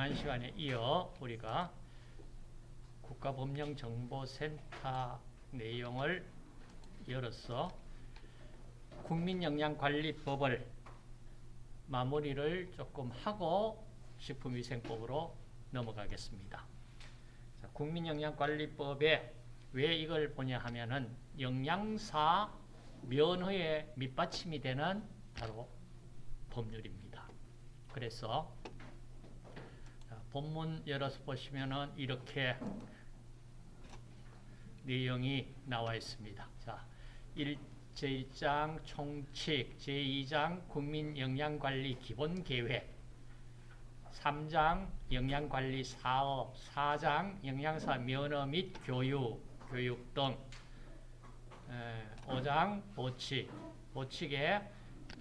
지난 시간에 이어 우리가 국가법령정보센터 내용을 열어서 국민영양관리법을 마무리를 조금 하고 식품위생법으로 넘어가겠습니다. 자, 국민영양관리법에 왜 이걸 보냐 하면은 영양사 면허에 밑받침이 되는 바로 법률입니다. 그래서 본문 열어서 보시면은 이렇게 내용이 나와 있습니다. 자, 1, 제1장 총칙, 제2장 국민영양관리 기본계획, 3장 영양관리 사업, 4장 영양사 면허 및 교육, 교육 등 5장 보칙, 보칙에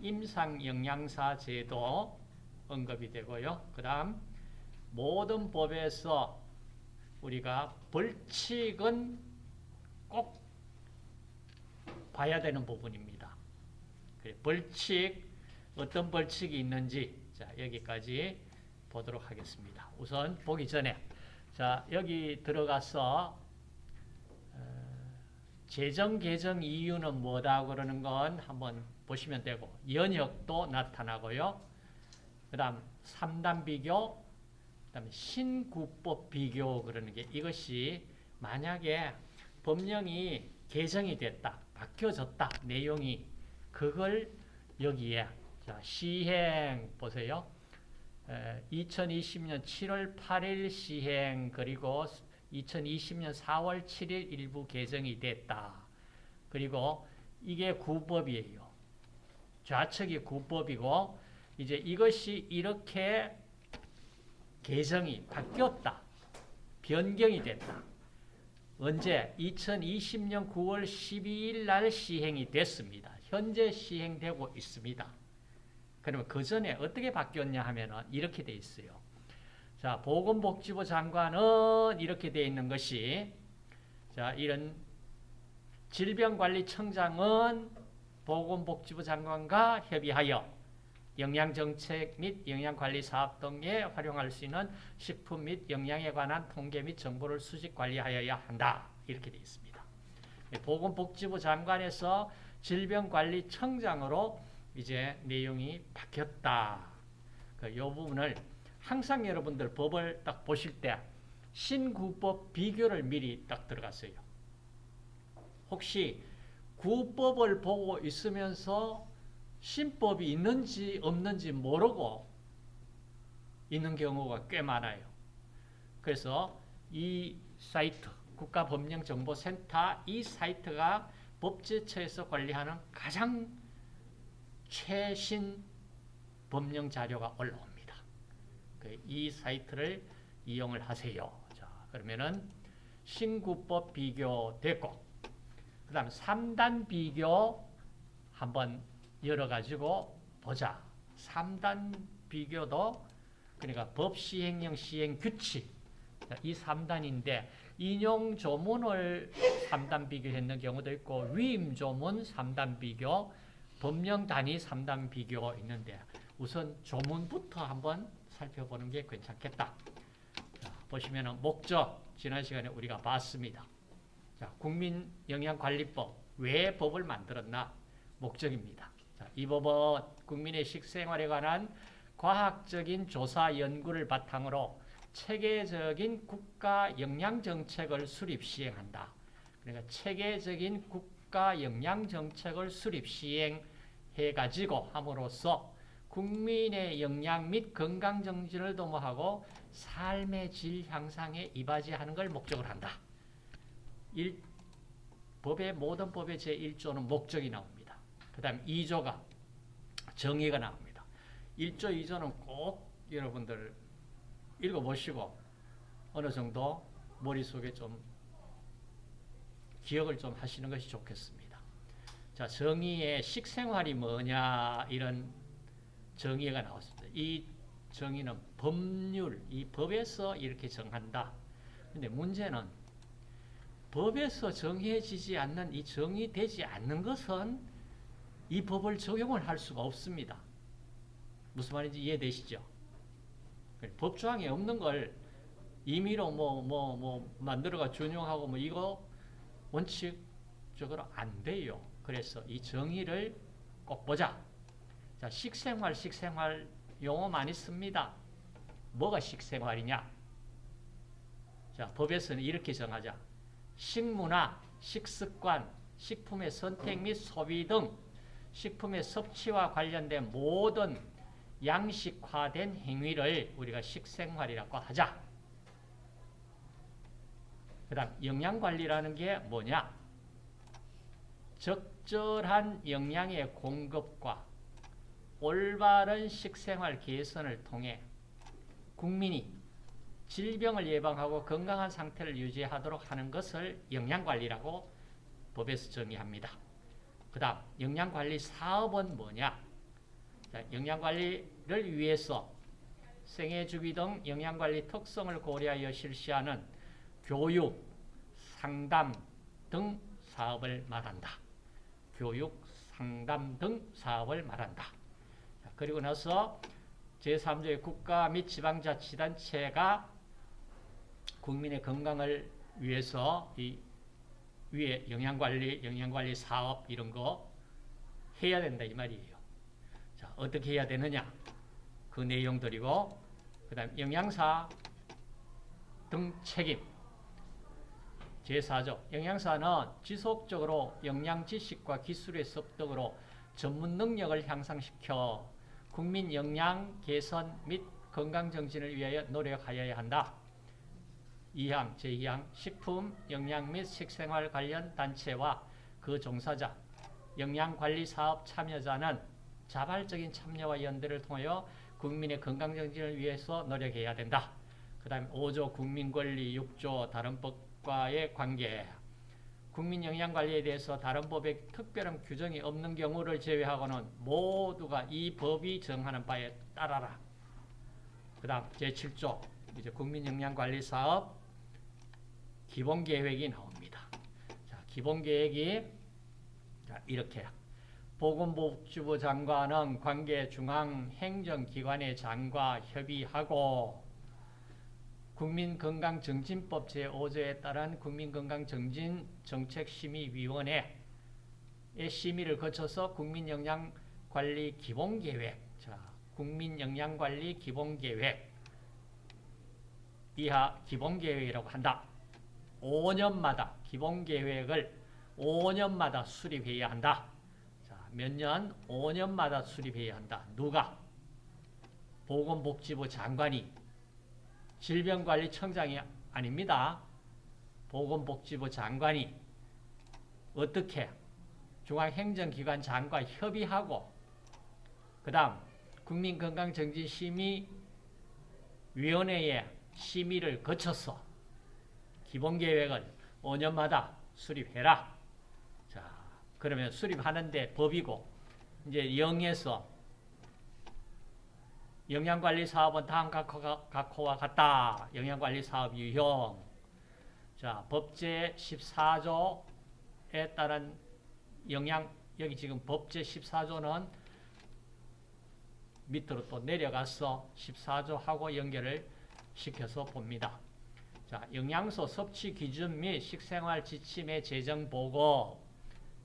임상영양사 제도 언급이 되고요. 그 다음 모든 법에서 우리가 벌칙은 꼭 봐야 되는 부분입니다. 벌칙, 어떤 벌칙이 있는지 자 여기까지 보도록 하겠습니다. 우선 보기 전에 자 여기 들어가서 어, 재정 개정 이유는 뭐다 그러는 건 한번 보시면 되고 연역도 나타나고요. 그 다음 3단 비교 그다음에 신구법 비교 그러는 게 이것이 만약에 법령이 개정이 됐다, 바뀌어졌다, 내용이 그걸 여기에 자, 시행 보세요. 에, 2020년 7월 8일 시행 그리고 2020년 4월 7일 일부 개정이 됐다. 그리고 이게 구법이에요. 좌측이 구법이고 이제 이것이 이렇게 개정이 바뀌었다. 변경이 됐다. 언제? 2020년 9월 12일 날 시행이 됐습니다. 현재 시행되고 있습니다. 그러면 그 전에 어떻게 바뀌었냐 하면 이렇게 돼 있어요. 자, 보건복지부 장관은 이렇게 돼 있는 것이 자, 이런 질병관리청장은 보건복지부 장관과 협의하여 영양정책 및 영양관리 사업 등에 활용할 수 있는 식품 및 영양에 관한 통계 및 정보를 수집 관리하여야 한다. 이렇게 되어 있습니다. 보건복지부 장관에서 질병관리청장으로 이제 내용이 바뀌었다. 그 부분을 항상 여러분들 법을 딱 보실 때 신구법 비교를 미리 딱 들어갔어요. 혹시 구법을 보고 있으면서 신법이 있는지 없는지 모르고 있는 경우가 꽤 많아요. 그래서 이 사이트 국가법령정보센터 이 사이트가 법제처에서 관리하는 가장 최신 법령 자료가 올라옵니다. 그이 사이트를 이용을 하세요. 자, 그러면은 신구법 비교 됐고 그 다음 3단 비교 한번 열어가지고 보자. 3단 비교도 그러니까 법 시행령 시행 규칙 이 3단인데 인용 조문을 3단 비교했는 경우도 있고 위임 조문 3단 비교 법령 단위 3단 비교 있는데 우선 조문부터 한번 살펴보는 게 괜찮겠다. 자, 보시면 목적 지난 시간에 우리가 봤습니다. 자, 국민영양관리법 왜 법을 만들었나 목적입니다. 이 법은 국민의 식생활에 관한 과학적인 조사 연구를 바탕으로 체계적인 국가 영양 정책을 수립 시행한다. 그러니까 체계적인 국가 영양 정책을 수립 시행해 가지고 함으로써 국민의 영양 및 건강 정진을 도모하고 삶의 질 향상에 이바지하는 걸 목적으로 한다. 일, 법의 모든 법의 제1조는 목적이 나옵니다. 그 다음 2조가 정의가 나옵니다. 1조, 2조는 꼭 여러분들 읽어보시고 어느 정도 머릿속에 좀 기억을 좀 하시는 것이 좋겠습니다. 자, 정의의 식생활이 뭐냐 이런 정의가 나왔습니다. 이 정의는 법률, 이 법에서 이렇게 정한다. 근데 문제는 법에서 정해지지 않는 이 정의되지 않는 것은 이 법을 적용을 할 수가 없습니다. 무슨 말인지 이해되시죠? 법조항에 없는 걸 임의로 뭐 뭐 뭐 만들어가 준용하고 뭐 이거 원칙적으로 안 돼요. 그래서 이 정의를 꼭 보자. 자, 식생활, 식생활 용어 많이 씁니다. 뭐가 식생활이냐? 자, 법에서는 이렇게 정하자. 식문화, 식습관, 식품의 선택 및 소비 등 식품의 섭취와 관련된 모든 양식화된 행위를 우리가 식생활이라고 하자. 그 다음 영양관리라는 게 뭐냐? 적절한 영양의 공급과 올바른 식생활 개선을 통해 국민이 질병을 예방하고 건강한 상태를 유지하도록 하는 것을 영양관리라고 법에서 정의합니다. 그 다음 영양관리 사업은 뭐냐? 자, 영양관리를 위해서 생애주기 등 영양관리 특성을 고려하여 실시하는 교육, 상담 등 사업을 말한다. 교육, 상담 등 사업을 말한다. 자, 그리고 나서 제3조의 국가 및 지방자치단체가 국민의 건강을 위해서 이 위에 영양관리, 영양관리 사업 이런 거 해야 된다 이 말이에요. 자, 어떻게 해야 되느냐? 그 내용들이고 그 다음 영양사 등 책임 제4조 영양사는 지속적으로 영양 지식과 기술의 습득으로 전문 능력을 향상시켜 국민 영양 개선 및 건강 정진을 위하여 노력하여야 한다. 2항, 제2항 식품, 영양 및 식생활 관련 단체와 그 종사자, 영양관리 사업 참여자는 자발적인 참여와 연대를 통하여 국민의 건강 정진을 위해서 노력해야 된다. 그 다음에 5조 국민권리, 6조 다른 법과의 관계 국민 영양관리에 대해서 다른 법에 특별한 규정이 없는 경우를 제외하고는 모두가 이 법이 정하는 바에 따라라. 그 다음 제7조 이제 국민영양관리사업 기본 계획이 나옵니다. 자, 기본 계획이 자, 이렇게 보건복지부 장관은 관계 중앙 행정기관의 장과 협의하고 국민건강정진법 제5조에 따른 국민건강정진정책심의위원회의 심의를 거쳐서 국민영양관리 기본계획, 자, 국민영양관리 기본계획, 이하 기본계획이라고 한다. 5년마다 기본계획을 5년마다 수립해야 한다. 자, 몇 년? 5년마다 수립해야 한다. 누가? 보건복지부 장관이 질병관리청장이 아닙니다. 보건복지부 장관이 어떻게 중앙행정기관 장과 협의하고 그 다음 국민건강정진심의위원회의 심의를 거쳐서 기본 계획을 5년마다 수립해라. 자, 그러면 수립하는데 법이고 이제 0에서 영양관리 사업은 다음 각호와 같다. 영양관리 사업 유형. 자, 법제 14조에 따른 영양, 여기 지금 법제 14조는 밑으로 또 내려가서 14조하고 연결을 시켜서 봅니다. 자, 영양소 섭취 기준 및 식생활 지침의 제정 보고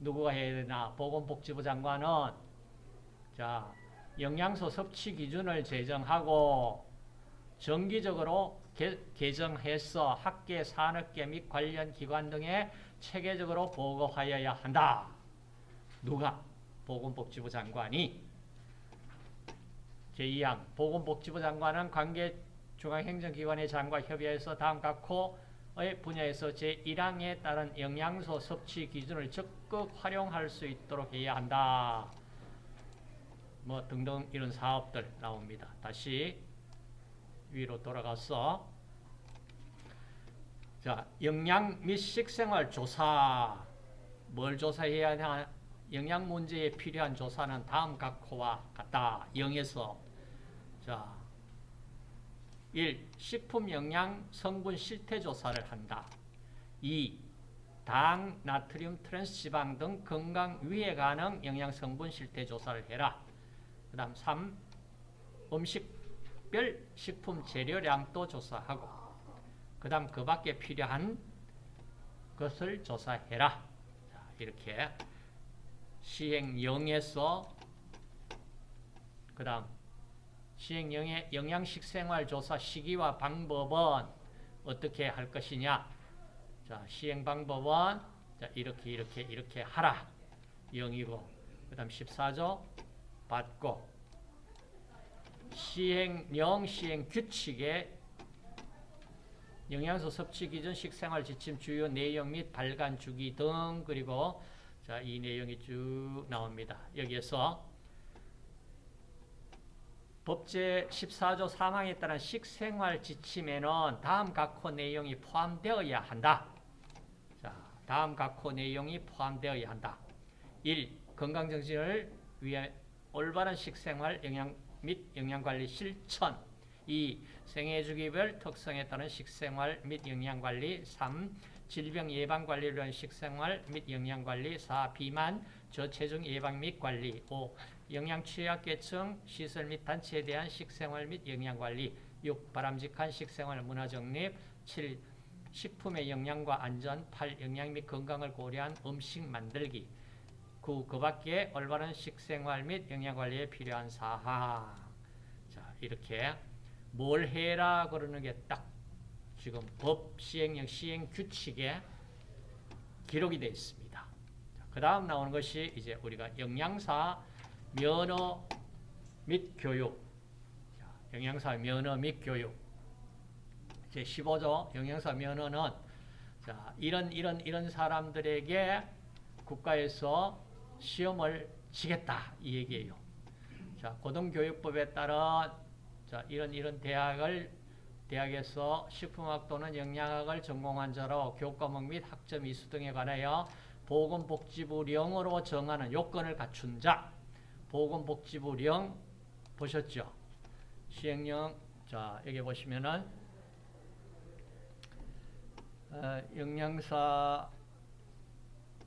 누구가 해야 되나? 보건복지부 장관은 자, 영양소 섭취 기준을 제정하고 정기적으로 개, 개정해서 학계, 산업계 및 관련 기관 등에 체계적으로 보고하여야 한다. 누가? 보건복지부 장관이 제2항 보건복지부 장관은 관계 중앙행정기관의 장과 협의해서 다음 각호의 분야에서 제1항에 따른 영양소 섭취 기준을 적극 활용할 수 있도록 해야 한다. 뭐 등등 이런 사업들 나옵니다. 다시 위로 돌아가서 자 영양 및 식생활 조사 뭘 조사해야 하냐 영양 문제에 필요한 조사는 다음 각호와 같다. 0에서 자 1. 식품 영양 성분 실태 조사를 한다. 2. 당, 나트륨, 트랜스 지방 등 건강 위해 가능 영양 성분 실태 조사를 해라. 그 다음 3. 음식 특별 식품 재료량도 조사하고 그 다음 그 밖에 필요한 것을 조사해라. 자, 이렇게 시행령에서 그 다음 시행령의 영양식 생활 조사 시기와 방법은 어떻게 할 것이냐? 자 시행 방법은 자, 이렇게 이렇게 이렇게 하라. 영이고 그 다음 14조 받고. 시행령 시행 규칙에 영양소 섭취 기준 식생활 지침 주요 내용 및 발간 주기 등 그리고 자, 이 내용이 쭉 나옵니다. 여기에서 법제 14조 3항에 따른 식생활 지침에는 다음 각호 내용이 포함되어야 한다. 자, 다음 각호 내용이 포함되어야 한다. 1. 건강정신을 위해 올바른 식생활 영양 및 영양관리 실천 2. 생애주기별 특성에 따른 식생활 및 영양관리 3. 질병 예방관리를 위한 식생활 및 영양관리 4. 비만, 저체중 예방 및 관리 5. 영양 취약계층 시설 및 단체에 대한 식생활 및 영양관리 6. 바람직한 식생활 문화정립 7. 식품의 영양과 안전 8. 영양 및 건강을 고려한 음식 만들기 9. 그 밖에 올바른 식생활 및 영양관리에 필요한 사항 자 이렇게 뭘 해라 그러는 게 딱 지금 법 시행령 시행 규칙에 기록이 되어 있습니다. 그 다음 나오는 것이 이제 우리가 영양사 면허 및 교육. 자, 영양사 면허 및 교육. 제 15조 영양사 면허는 자, 이런 이런 이런 사람들에게 국가에서 시험을 치겠다 이 얘기예요. 자, 고등교육법에 따른 자, 이런 이런 대학을 대학에서 식품학 또는 영양학을 전공한 자로 교과목 및 학점 이수 등에 관하여 보건복지부령으로 정하는 요건을 갖춘 자 보건복지부령 보셨죠? 시행령 자 여기 보시면은 어, 영양사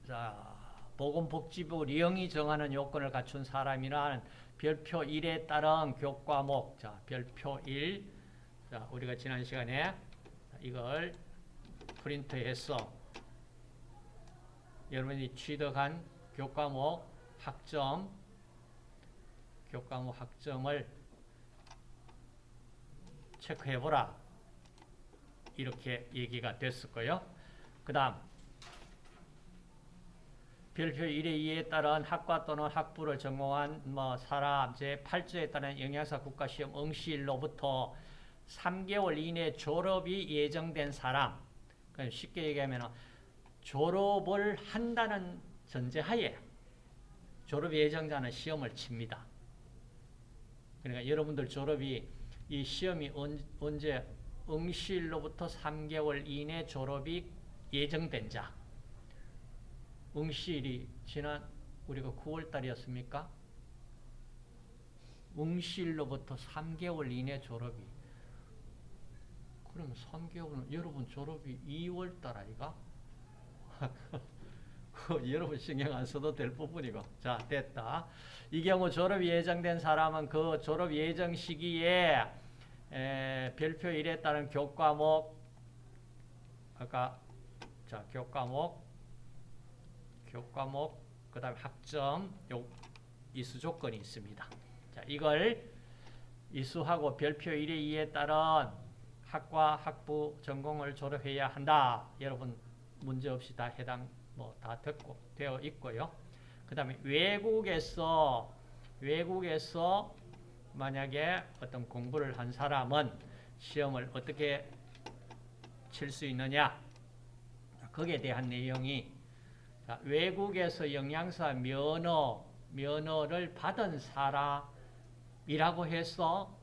자 보건복지부령이 정하는 요건을 갖춘 사람이란 별표 1에 따른 교과목 자 별표 1 자 우리가 지난 시간에 이걸 프린트해서 여러분이 취득한 교과목 학점 교과목 학점을 체크해보라. 이렇게 얘기가 거예요. 그 다음 별표 1의 2에 따른 학과 또는 학부를 전공한 뭐 사람 제8조에 따른 영양사 국가시험 응시일로부터 3개월 이내 졸업이 예정된 사람 쉽게 얘기하면 졸업을 한다는 전제하에 졸업 예정자는 시험을 칩니다. 그러니까 여러분들 졸업이 이 시험이 언제 응시일로부터 3개월 이내 졸업이 예정된 자 응시일이 지난 우리가 9월 달이었습니까? 응시일로부터 3개월 이내 졸업이 그럼 3개월은 여러분 졸업이 2월 달 아이가? 그 여러분 신경 안 써도 될 부분이고. 자 됐다. 이 경우 졸업 예정된 사람은 그 졸업 예정 시기에 에, 별표 1에 따른 교과목 아까 자 교과목 교과목 그 다음에 학점 요 이수 조건이 있습니다. 자 이걸 이수하고 별표 1의 2에 따른 학과 학부 전공을 졸업해야 한다. 여러분 문제없이 다 해당 뭐 다 됐고 되어 있고요. 그 다음에 외국에서 외국에서 만약에 어떤 공부를 한 사람은 시험을 어떻게 칠 수 있느냐 거기에 대한 내용이 외국에서 영양사 면허 면허를 받은 사람이라고 해서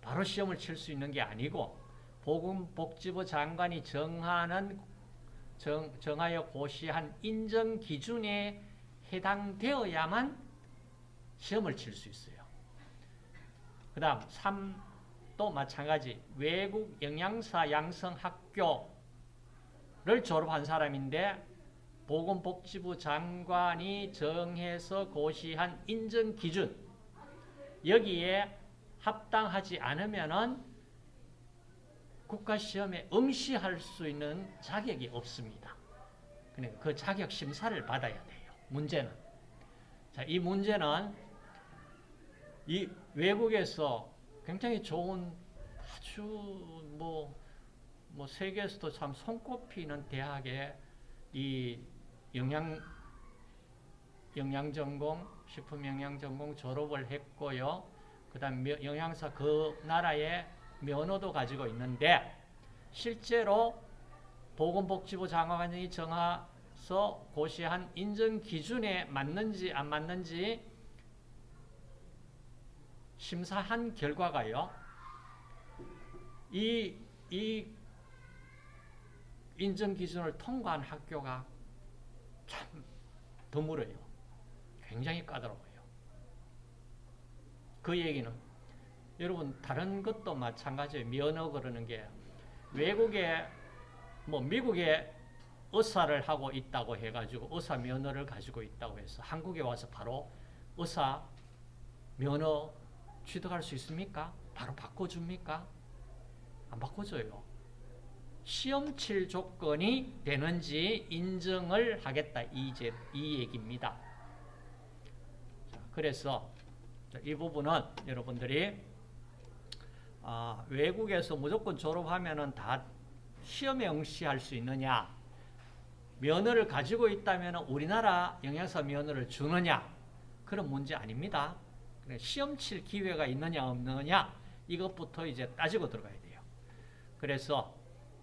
바로 시험을 칠 수 있는 게 아니고 보건복지부 장관이 정하는 정, 정하여 고시한 인정 기준에 해당되어야만 시험을 칠 수 있어요. 그 다음 3도 마찬가지 외국 영양사 양성학교를 졸업한 사람인데 보건복지부 장관이 정해서 고시한 인정 기준 여기에 합당하지 않으면은 국가시험에 응시할 수 있는 자격이 없습니다. 그러니까 그 자격 심사를 받아야 돼요. 문제는. 자, 이 문제는 이 외국에서 굉장히 좋은 아주 뭐, 뭐 세계에서도 참 손꼽히는 대학에 이 영양 영양 전공, 식품 영양 전공 졸업을 했고요. 그 다음 영양사 그 나라의 면허도 가지고 있는데 실제로 보건복지부 장관이 정해서 고시한 인정 기준에 맞는지 안 맞는지 심사한 결과가요. 이, 이 인정 기준을 통과한 학교가 참 드물어요. 굉장히 까다로워요. 그 얘기는 여러분 다른 것도 마찬가지예요. 면허 그러는 게 외국에 뭐 미국에 의사를 하고 있다고 해가지고 의사 면허를 가지고 있다고 해서 한국에 와서 바로 의사 면허 취득할 수 있습니까? 바로 바꿔줍니까? 안 바꿔줘요. 시험 칠 조건이 되는지 인정을 하겠다. 이, 제, 이 얘기입니다. 자, 그래서 이 부분은 여러분들이 아, 외국에서 무조건 졸업하면 다 시험에 응시할 수 있느냐 면허를 가지고 있다면 우리나라 영양사 면허를 주느냐 그런 문제 아닙니다. 시험 칠 기회가 있느냐 없느냐 이것부터 이제 따지고 들어가야 돼요. 그래서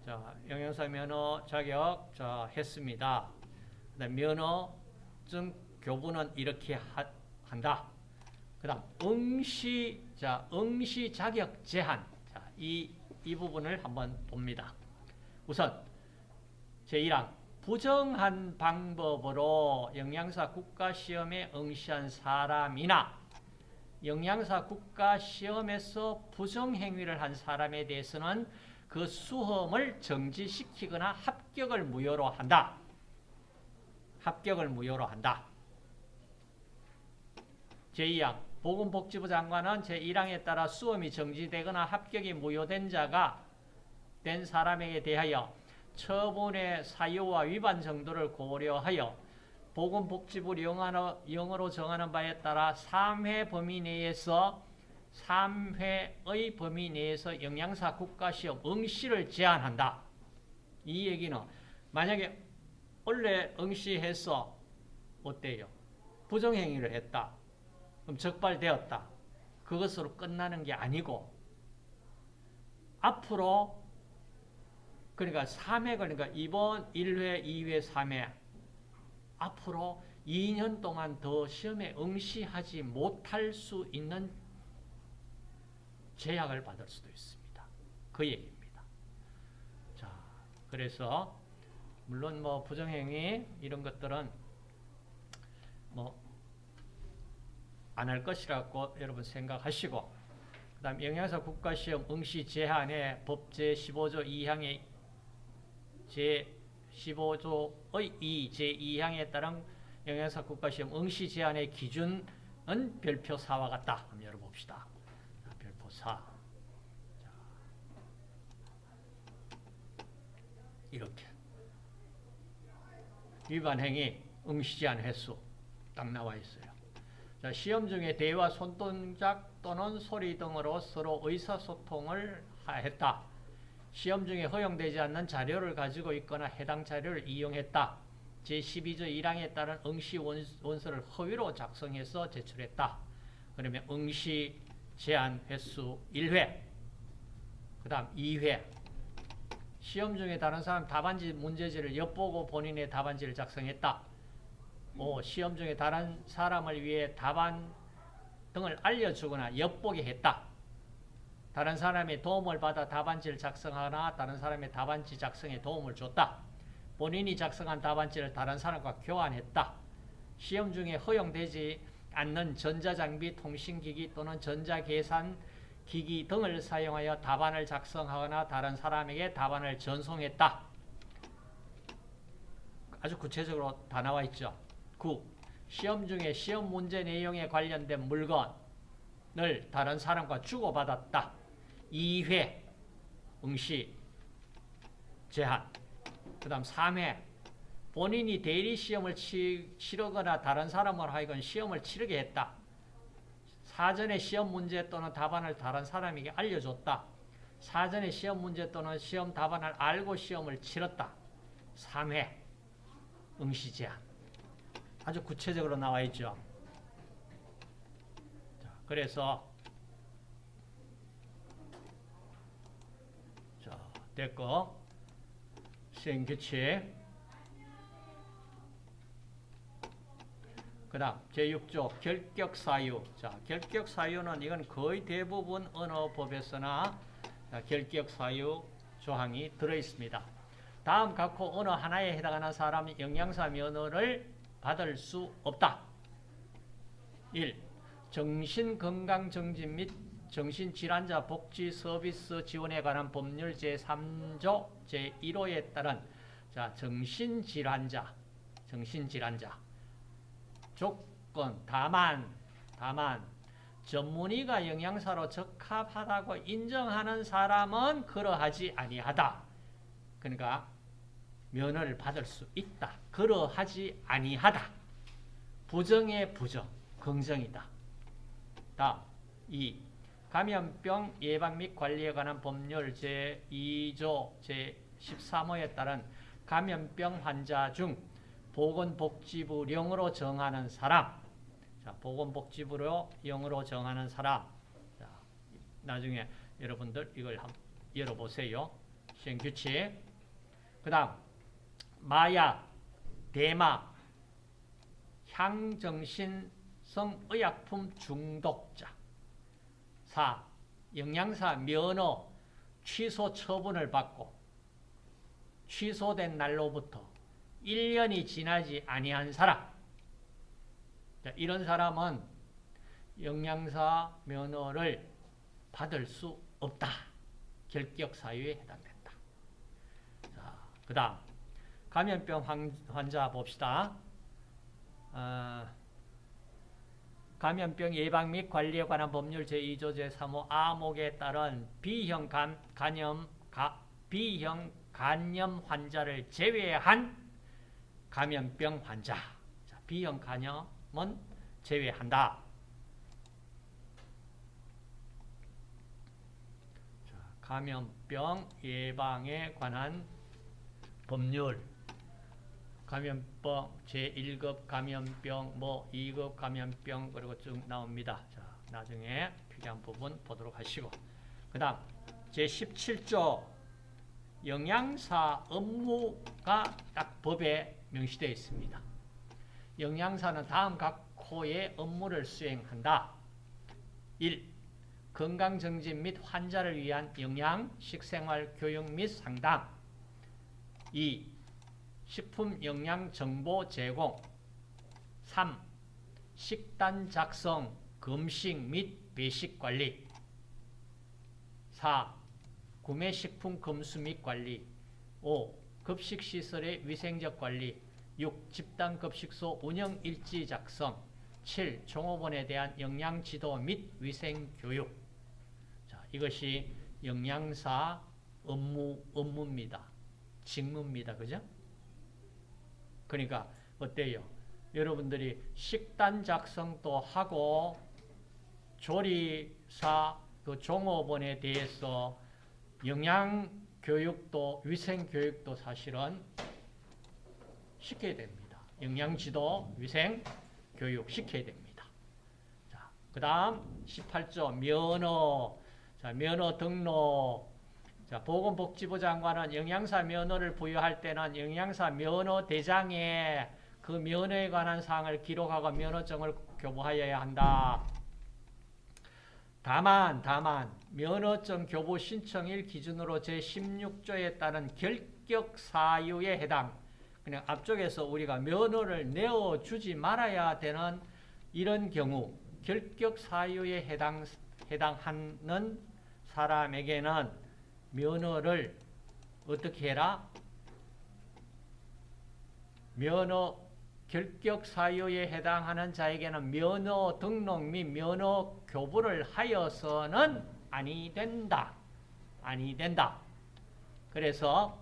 자, 영양사 면허 자격 자, 했습니다. 면허증 교부는 이렇게 하, 한다. 그 다음 응시 자, 응시 자격 제한. 자, 이, 이 부분을 한번 봅니다. 우선 제1항 부정한 방법으로 영양사 국가시험에 응시한 사람이나 영양사 국가시험에서 부정행위를 한 사람에 대해서는 그 수험을 정지시키거나 합격을 무효로 한다. 합격을 무효로 한다. 제2항 보건복지부 장관은 제1항에 따라 수험이 정지되거나 합격이 무효된 자가 된 사람에게 대하여 처분의 사유와 위반 정도를 고려하여 보건복지부 영어로, 영어로 정하는 바에 따라 3회 범위 내에서 3회의 범위 내에서 영양사 국가시험 응시를 제한한다. 이 얘기는 만약에 원래 응시해서 어때요? 부정행위를 했다. 그럼 적발되었다. 그것으로 끝나는 게 아니고 앞으로 그러니까 3회 그러니까 이번 1회, 2회, 3회 앞으로 2년 동안 더 시험에 응시하지 못할 수 있는 제약을 받을 수도 있습니다. 그 얘기입니다. 자, 그래서 물론 뭐 부정행위 이런 것들은 뭐 안 할 것이라고 여러분 생각하시고 그 다음 영양사 국가시험 응시 제한의 법제 15조 2항의 제 15조의 2 제2항에 따른 영양사 국가시험 응시 제한의 기준은 별표 4와 같다. 한번 열어봅시다. 별표 4. 이렇게 위반 행위 응시 제한 횟수 딱 나와 있어요. 자, 시험 중에 대화 손동작 또는 소리 등으로 서로 의사소통을 했다. 시험 중에 허용되지 않는 자료를 가지고 있거나 해당 자료를 이용했다. 제12조 1항에 따른 응시 원서를 허위로 작성해서 제출했다. 그러면 응시 제한 횟수 1회 그 다음 2회 시험 중에 다른 사람 답안지 문제지를 엿보고 본인의 답안지를 작성했다. 오, 시험 중에 다른 사람을 위해 답안 등을 알려주거나 엿보게 했다. 다른 사람의 도움을 받아 답안지를 작성하거나 다른 사람의 답안지 작성에 도움을 줬다. 본인이 작성한 답안지를 다른 사람과 교환했다. 시험 중에 허용되지 않는 전자장비, 통신기기 또는 전자계산기기 등을 사용하여 답안을 작성하거나 다른 사람에게 답안을 전송했다. 아주 구체적으로 다 나와 있죠. 9. 시험 중에 시험 문제 내용에 관련된 물건 시험을 다른 사람과 주고받았다. 2회 응시 제한. 그 다음 3회 본인이 대리 시험을 치, 치르거나 다른 사람을 하여금 시험을 치르게 했다. 사전에 시험 문제 또는 답안을 다른 사람에게 알려줬다. 사전에 시험 문제 또는 시험 답안을 알고 시험을 치렀다. 3회 응시 제한. 아주 구체적으로 나와 있죠. 자, 그래서 자, 됐고 시행 규칙 그 다음 제6조 결격 사유 자 결격 사유는 이건 거의 대부분 언어법에서나 자, 결격 사유 조항이 들어있습니다. 다음 각호 어느 하나에 해당하는 사람이 영양사 면허를 받을 수 없다. 1. 정신건강정진 및 정신질환자 복지 서비스 지원에 관한 법률 제3조 제1호에 따른 자, 정신질환자, 정신질환자 조건 다만 다만 전문의가 영양사로 적합하다고 인정하는 사람은 그러하지 아니하다. 그러니까 면허를 받을 수 있다. 그러하지 아니하다. 부정의 부정, 긍정이다. 다음 2. 감염병 예방 및 관리에 관한 법률 제2조 제13호에 따른 감염병 환자 중 보건복지부령으로 정하는 사람 자, 보건복지부로 영으로 정하는 사람 자, 나중에 여러분들 이걸 한번 열어보세요. 시행규칙 그 다음 마약, 대마, 향정신성 의약품 중독자 4. 영양사 면허 취소 처분을 받고 취소된 날로부터 1년이 지나지 아니한 사람 자, 이런 사람은 영양사 면허를 받을 수 없다. 결격 사유에 해당된다. 자, 그 다음 감염병 환자 봅시다. 어, 감염병 예방 및 관리에 관한 법률 제2조 제3호 아목에 따른 B형 간, 감염, 가, B형 간염 환자를 제외한 감염병 환자. 자, B형 간염은 제외한다. 자, 감염병 예방에 관한 법률 감염병 제1급 감염병 뭐 2급 감염병 그리고 쭉 나옵니다. 자, 나중에 필요한 부분 보도록 하시고 그 다음 제17조 영양사 업무가 딱 법에 명시되어 있습니다. 영양사는 다음 각 호의 업무를 수행한다. 1. 건강정진 및 환자를 위한 영양, 식생활, 교육 및 상담 2. 식품 영양 정보 제공 3. 식단 작성, 금식 및 배식 관리 4. 구매 식품 검수 및 관리 5. 급식시설의 위생적 관리 6. 집단급식소 운영 일지 작성 7. 종업원에 대한 영양지도 및 위생교육 자, 이것이 영양사 업무, 업무입니다. 직무입니다. 그죠? 그러니까 어때요? 여러분들이 식단 작성도 하고 조리사 그 종업원에 대해서 영양 교육도 위생 교육도 사실은 시켜야 됩니다. 영양 지도, 위생 교육 시켜야 됩니다. 자, 그다음 18조 면허. 자, 면허 등록 자, 보건복지부 장관은 영양사 면허를 부여할 때는 영양사 면허 대장에 그 면허에 관한 사항을 기록하고 면허증을 교부하여야 한다. 다만 다만 면허증 교부 신청일 기준으로 제16조에 따른 결격 사유에 해당 그냥 앞쪽에서 우리가 면허를 내어주지 말아야 되는 이런 경우 결격 사유에 해당, 해당하는 사람에게는 면허를 어떻게 해라? 면허 결격 사유에 해당하는 자에게는 면허 등록 및 면허 교부를 하여서는 아니 된다. 아니 된다. 그래서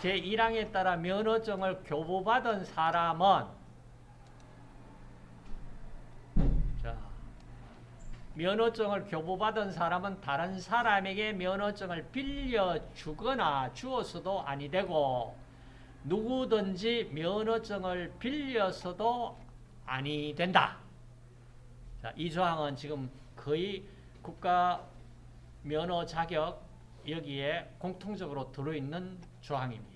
제1항에 따라 면허증을 교부받은 사람은 자, 면허증을 교부받은 사람은 다른 사람에게 면허증을 빌려주거나 주어서도 아니 되고 누구든지 면허증을 빌려서도 아니 된다. 자, 이 조항은 지금 거의 국가 면허 자격 여기에 공통적으로 들어있는 조항입니다.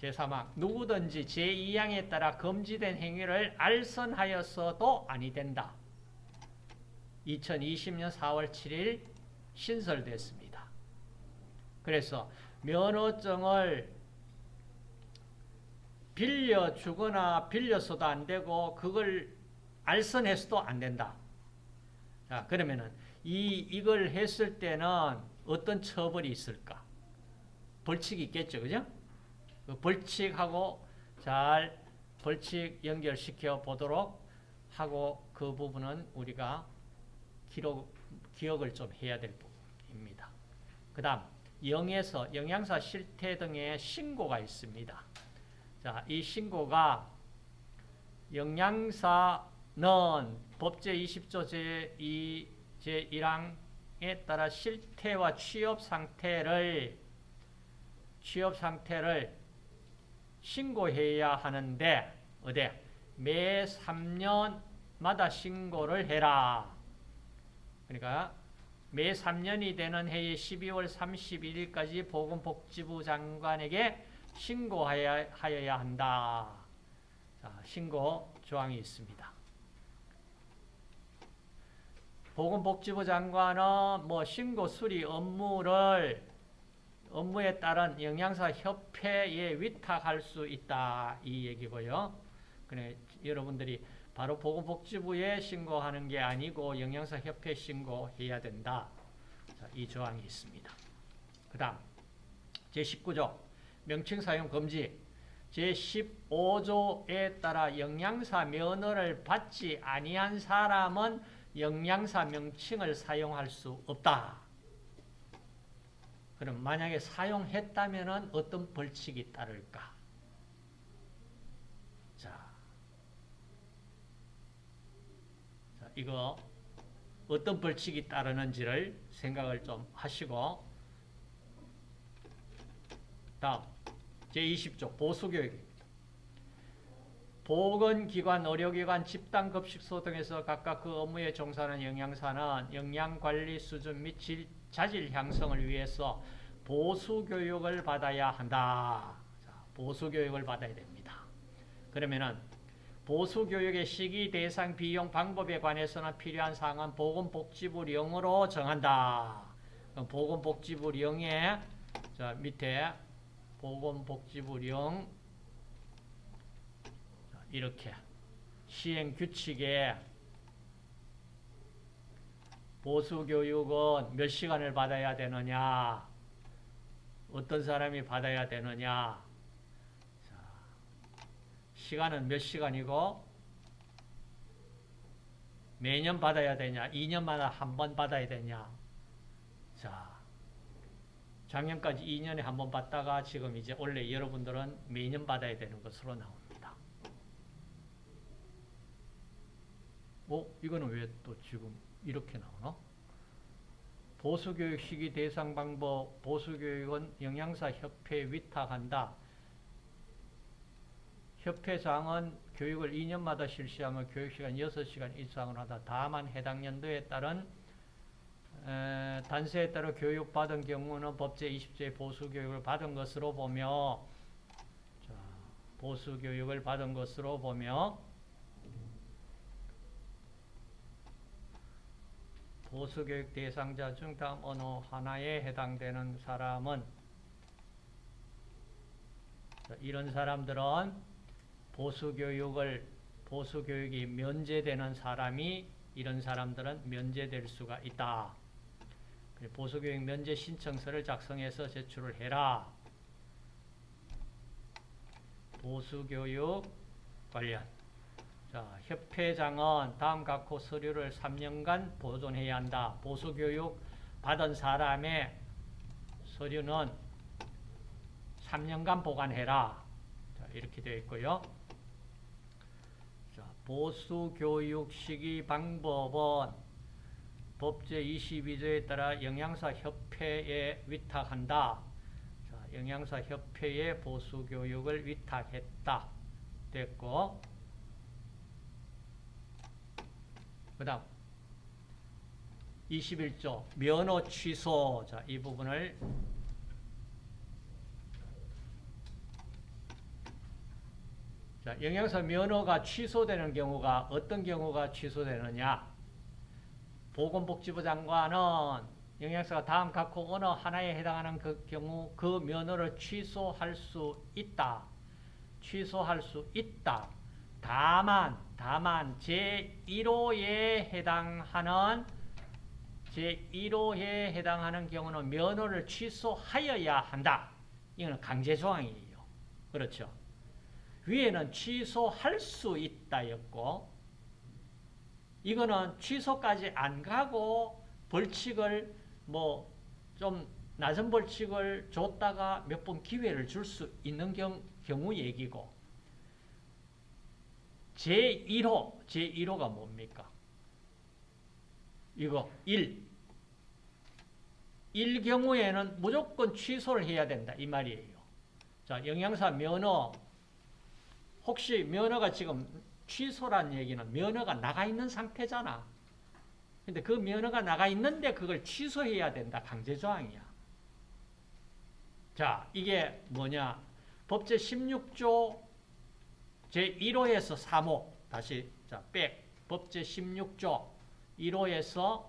제3항 누구든지 제2항에 따라 금지된 행위를 알선하여서도 아니 된다. 2020년 4월 7일 신설됐습니다. 그래서 면허증을 빌려 주거나 빌려서도 안 되고 그걸 알선해서도 안 된다. 자, 그러면은 이 이걸 했을 때는 어떤 처벌이 있을까? 벌칙이 있겠죠. 그죠? 그 벌칙하고 잘 벌칙 연결시켜 보도록 하고 그 부분은 우리가 기록, 기억을 좀 해야 될 부분입니다. 그 다음 영에서 영양사 실태 등의 신고가 있습니다. 자, 이 신고가 영양사는 법제 20조 제2 제1항에 따라 실태와 취업 상태를 취업 상태를 신고해야 하는데 어디 매 3년마다 신고를 해라. 그러니까 매 3년이 되는 해의 12월 31일까지 보건복지부 장관에게 신고하여야 한다. 자, 신고 조항이 있습니다. 보건복지부 장관은 뭐 신고 수리 업무를 업무에 따른 영양사 협회에 위탁할 수 있다 이 얘기고요. 그래 여러분들이 바로 보건복지부에 신고하는 게 아니고 영양사 협회 신고해야 된다. 자, 이 조항이 있습니다. 그 다음 제19조 명칭 사용 금지 제15조에 따라 영양사 면허를 받지 아니한 사람은 영양사 명칭을 사용할 수 없다. 그럼 만약에 사용했다면 어떤 벌칙이 따를까? 자, 자, 이거 어떤 벌칙이 따르는지를 생각을 좀 하시고 다음 제20조 보수교육 보건기관, 의료기관, 집단급식소 등에서 각각 그 업무에 종사하는 영양사는 영양관리 수준 및 질, 자질 향상을 위해서 보수 교육을 받아야 한다. 자, 보수 교육을 받아야 됩니다. 그러면은 보수 교육의 시기, 대상, 비용, 방법에 관해서는 필요한 사항은 보건복지부 령으로 정한다. 보건복지부 령에 자, 밑에 보건복지부 령 이렇게 시행 규칙에 보수교육은 몇 시간을 받아야 되느냐 어떤 사람이 받아야 되느냐 자, 시간은 몇 시간이고 매년 받아야 되냐 2년마다 한 번 받아야 되냐 자 작년까지 2년에 한 번 받다가 지금 이제 원래 여러분들은 매년 받아야 되는 것으로 나옵니다. 어? 이거는 왜 또 지금 이렇게 나오나? 보수교육 시기 대상 방법, 보수교육은 영양사 협회에 위탁한다. 협회장은 교육을 2년마다 실시하며 교육시간 6시간 이상을 하다. 다만 해당 연도에 따른 에, 단서에 따라 교육받은 경우는 법제 20조의 보수교육을 받은 것으로 보며 자, 보수교육을 받은 것으로 보며 보수교육 대상자 중 다음 어느 하나에 해당되는 사람은 자, 이런 사람들은 보수교육을 보수교육이 면제되는 사람이 이런 사람들은 면제될 수가 있다. 보수교육 면제 신청서를 작성해서 제출을 해라. 보수교육 관련. 자, 협회장은 다음 각호 서류를 3년간 보존해야 한다. 보수교육 받은 사람의 서류는 3년간 보관해라. 자, 이렇게 되어 있고요. 자, 보수교육 시기 방법은 법제 22조에 따라 영양사협회에 위탁한다. 자, 영양사협회에 보수교육을 위탁했다. 됐고 그 다음 21조 면허 취소 자, 이 부분을 자, 영양사 면허가 취소되는 경우가 어떤 경우가 취소되느냐 보건복지부 장관은 영양사가 다음 각호 어느 하나에 해당하는 그 경우 그 면허를 취소할 수 있다. 취소할 수 있다. 다만 다만 제1호에 해당하는 제1호에 해당하는 경우는 면허를 취소하여야 한다. 이거는 강제 조항이에요. 그렇죠? 위에는 취소할 수 있다였고 이거는 취소까지 안 가고 벌칙을 뭐 좀 낮은 벌칙을 줬다가 몇 번 기회를 줄 수 있는 경, 경우 얘기고 제1호, 제1호가 뭡니까? 이거 1. 1 경우에는 무조건 취소를 해야 된다 이 말이에요. 자, 영양사 면허 혹시 면허가 지금 취소란 얘기는 면허가 나가 있는 상태잖아. 근데 그 면허가 나가 있는데 그걸 취소해야 된다. 강제조항이야. 자, 이게 뭐냐. 법제 16조 제1호에서 3호. 다시, 자, 백. 법제 16조 1호에서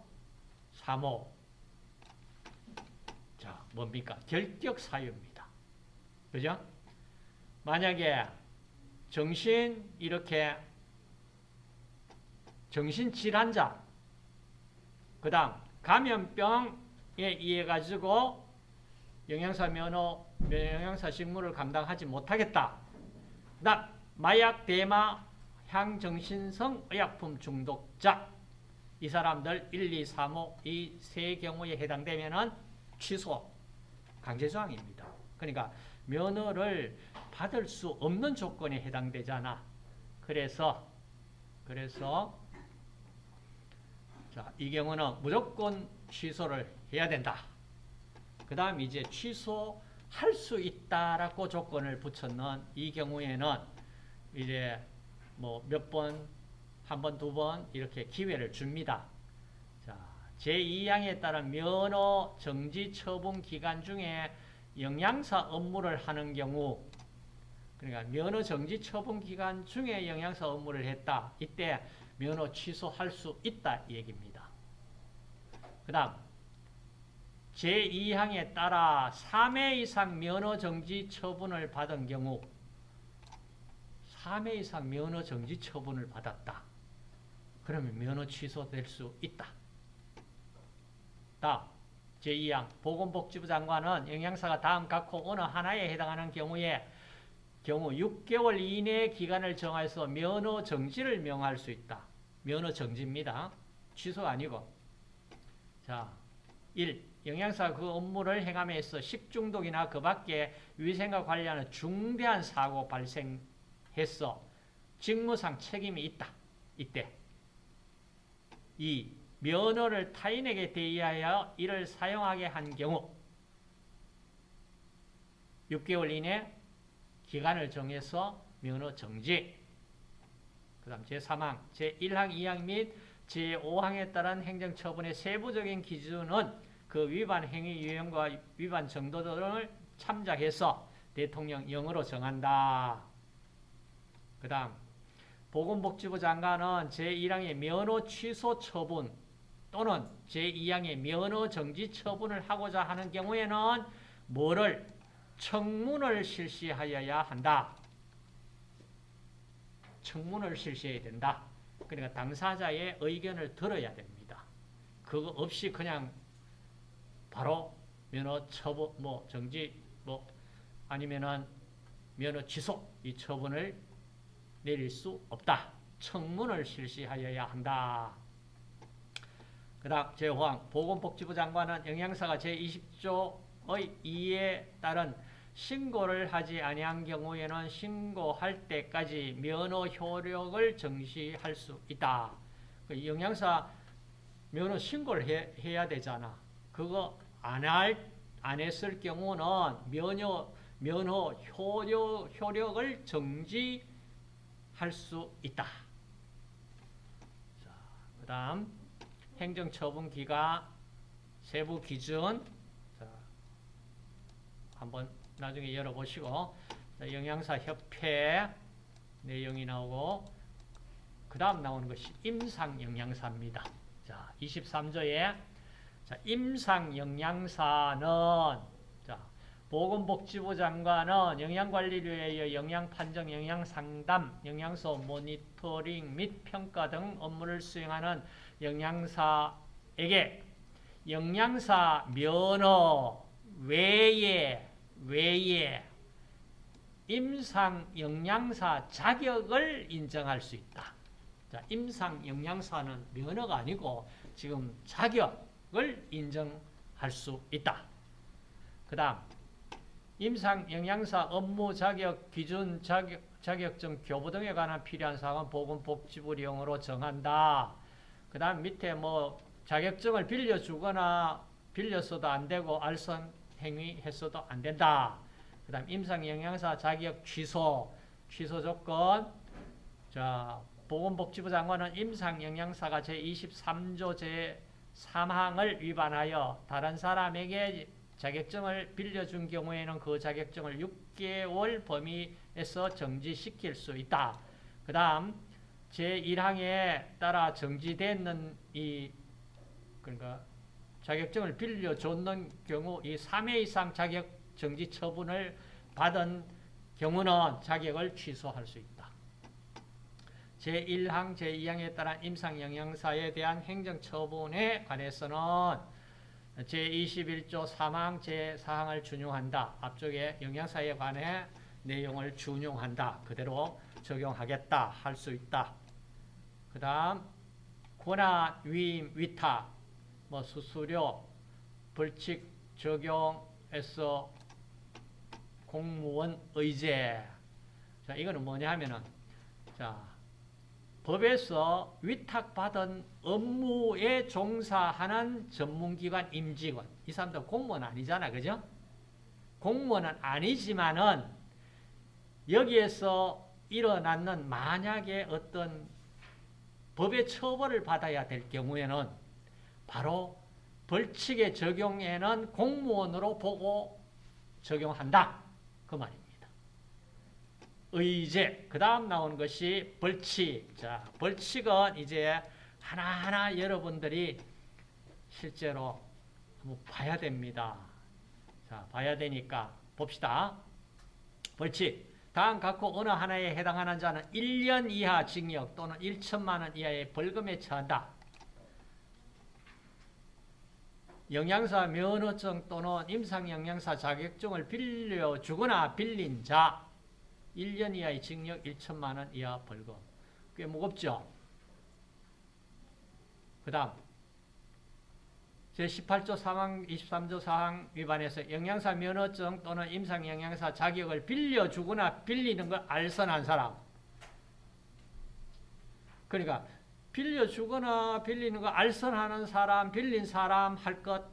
3호. 자, 뭡니까? 결격 사유입니다. 그죠? 만약에 정신 이렇게 정신질환자 그 다음 감염병에 의해 가지고 영양사 면허 영양사 직무를 감당하지 못하겠다. 그 다음 마약 대마 향정신성 의약품 중독자 이 사람들 1, 2, 3, 5 이 세 경우에 해당되면 취소 강제조항입니다. 그러니까 면허를 받을 수 없는 조건에 해당되잖아. 그래서 그래서 자, 이 경우는 무조건 취소를 해야 된다. 그 다음 이제 취소할 수 있다라고 조건을 붙였는 이 경우에는 이제 뭐 몇 번, 한 번, 두 번 이렇게 기회를 줍니다. 자, 제2항에 따른 면허 정지 처분 기간 중에 영양사 업무를 하는 경우 그러니까 면허 정지 처분 기간 중에 영양사 업무를 했다. 이때 면허 취소할 수 있다 얘기입니다. 그 다음 제2항에 따라 3회 이상 면허 정지 처분을 받은 경우 3회 이상 면허 정지 처분을 받았다. 그러면 면허 취소될 수 있다. 다음 제2항 보건복지부 장관은 영양사가 다음 각호 어느 하나에 해당하는 경우에 경우 6개월 이내 기간을 정해서 면허 정지를 명할 수 있다. 면허 정지입니다. 취소 아니고. 자, 1. 영양사 그 업무를 행함에 서 식중독이나 그 밖에 위생과 관련한 중대한 사고 발생 했어. 직무상 책임이 있다. 이때. 2. 면허를 타인에게 대의하여 이를 사용하게 한 경우 6개월 이내 기간을 정해서 면허 정지 그 다음 제3항, 제1항, 2항 및 제5항에 따른 행정처분의 세부적인 기준은 그 위반 행위 유형과 위반 정도 등을 참작해서 대통령 영으로 정한다. 그 다음 보건복지부 장관은 제1항의 면허 취소 처분 또는 제2항의 면허 정지 처분을 하고자 하는 경우에는 뭐를 청문을 실시하여야 한다. 청문을 실시해야 된다. 그러니까 당사자의 의견을 들어야 됩니다. 그거 없이 그냥 바로 면허 처분 뭐 정지 뭐 아니면은 면허 취소 이 처분을 내릴 수 없다. 청문을 실시하여야 한다. 그 다음 제5항 보건복지부 장관은 영양사가 제20조의 2에 따른 신고를 하지 아니한 경우에는 신고할 때까지 면허 효력을 정시할 수 있다. 그 영양사 면허 신고를 해, 해야 되잖아. 그거 안 할, 안 했을 경우는 면허, 면허 효력, 효력을 정지 할 수 있다. 자, 그 다음, 행정처분기가 세부 기준. 자, 한번 나중에 열어보시고, 자, 영양사 협회 내용이 나오고, 그 다음 나오는 것이 임상영양사입니다. 자, 23조에 자, 임상영양사는 자, 보건복지부 장관은 영양관리를 위하여 영양판정, 영양상담, 영양소 모니터링 및 평가 등 업무를 수행하는 영양사에게 영양사 면허 외에 외에 임상 영양사 자격을 인정할 수 있다. 자, 임상 영양사는 면허가 아니고 지금 자격을 인정할 수 있다. 그 다음 임상 영양사 업무 자격 기준 자격, 자격증 교부 등에 관한 필요한 사항은 보건복지부령으로 정한다. 그 다음 밑에 뭐 자격증을 빌려주거나 빌렸어도 안 되고 알선 행위했어도 안 된다. 그 다음 임상 영양사 자격 취소, 취소 조건. 자, 보건복지부 장관은 임상영양사가 제23조 제3항을 위반하여 다른 사람에게 자격증을 빌려준 경우에는 그 자격증을 6개월 범위에서 정지시킬 수 있다. 그 다음 제1항에 따라 정지되는 이 그러니까 자격증을 빌려줬는 경우 이 3회 이상 자격 정지 처분을 받은 경우는 자격을 취소할 수 있다. 제1항, 제2항에 따른 임상영양사에 대한 행정처분에 관해서는 제21조 3항, 제4항을 준용한다. 앞쪽에 영양사에 관해 내용을 준용한다. 그대로 적용하겠다. 할 수 있다. 그 다음 권한, 위임, 위탁, 뭐 수수료, 벌칙 적용해서 공무원 의제. 자, 이거는 뭐냐 하면은, 자, 법에서 위탁받은 업무에 종사하는 전문기관 임직원. 이 사람들 공무원 아니잖아. 그죠? 공무원은 아니지만은 여기에서 일어났는 만약에 어떤 법의 처벌을 받아야 될 경우에는 바로 벌칙의 적용에는 공무원으로 보고 적용한다. 그 말입니다. 의제. 그 다음 나온 것이 벌칙. 자, 벌칙은 이제 하나하나 여러분들이 실제로 한번 봐야 됩니다. 자, 봐야 되니까 봅시다. 벌칙. 다음 갖고 어느 하나에 해당하는 자는 1년 이하 징역 또는 1천만 원 이하의 벌금에 처한다. 영양사 면허증 또는 임상영양사 자격증을 빌려주거나 빌린 자 1년 이하의 징역 1천만 원 이하 벌금. 꽤 무겁죠? 그 다음 제18조 3항 23조 4항 위반해서 영양사 면허증 또는 임상영양사 자격을 빌려주거나 빌리는 걸 알선한 사람. 그러니까 빌려주거나 빌리는 거 알선하는 사람, 빌린 사람 할 것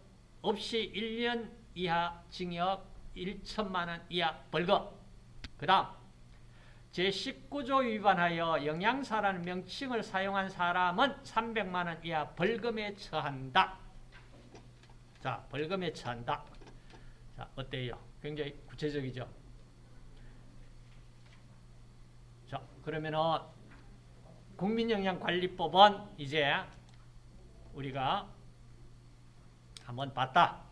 없이 1년 이하 징역 1천만 원 이하 벌금. 그 다음 제19조 위반하여 영양사라는 명칭을 사용한 사람은 300만 원 이하 벌금에 처한다. 자, 벌금에 처한다. 자, 어때요? 굉장히 구체적이죠? 자, 그러면은 국민영양관리법은 이제 우리가 한번 봤다.